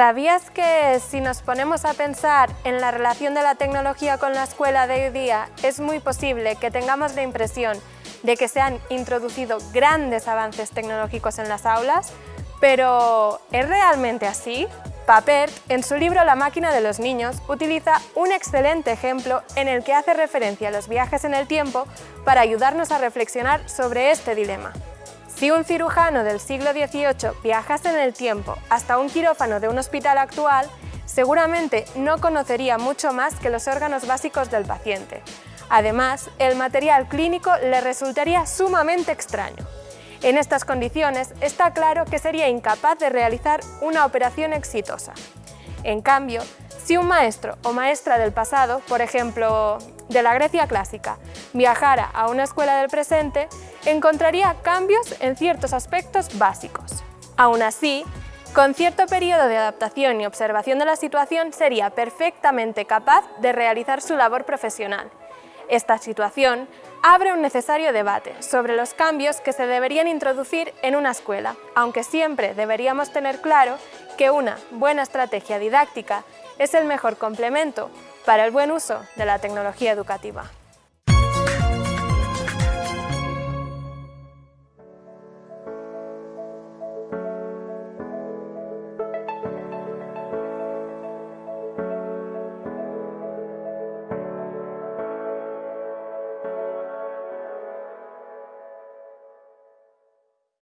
¿Sabías que si nos ponemos a pensar en la relación de la tecnología con la escuela de hoy día, es muy posible que tengamos la impresión de que se han introducido grandes avances tecnológicos en las aulas? Pero, ¿es realmente así? Papert, en su libro La máquina de los niños, utiliza un excelente ejemplo en el que hace referencia a los viajes en el tiempo para ayudarnos a reflexionar sobre este dilema. Si un cirujano del siglo XVIII viajase en el tiempo hasta un quirófano de un hospital actual, seguramente no conocería mucho más que los órganos básicos del paciente. Además, el material clínico le resultaría sumamente extraño. En estas condiciones, está claro que sería incapaz de realizar una operación exitosa. En cambio, si un maestro o maestra del pasado, por ejemplo, de la Grecia clásica, viajara a una escuela del presente, encontraría cambios en ciertos aspectos básicos. Aún así, con cierto periodo de adaptación y observación de la situación sería perfectamente capaz de realizar su labor profesional. Esta situación abre un necesario debate sobre los cambios que se deberían introducir en una escuela, aunque siempre deberíamos tener claro que una buena estrategia didáctica es el mejor complemento para el buen uso de la tecnología educativa.